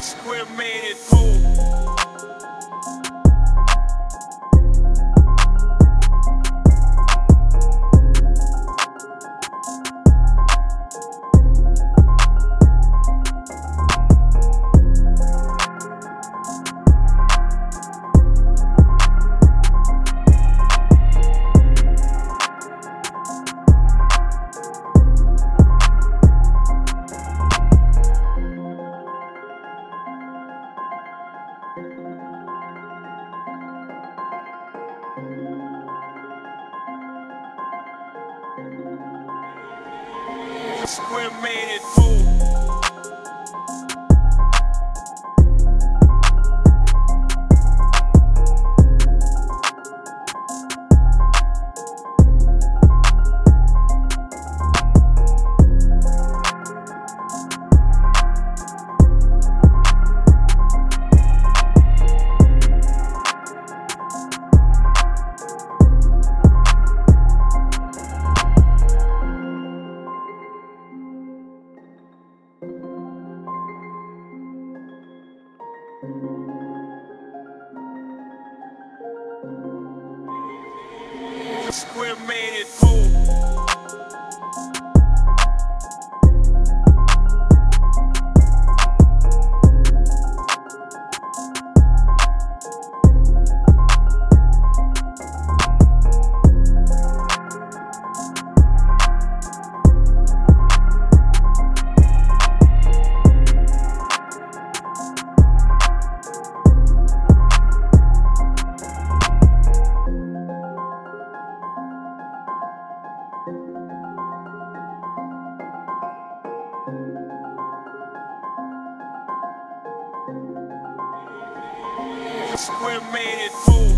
Square made it fool. Square made it fool. Square made it fool. Square made it fool.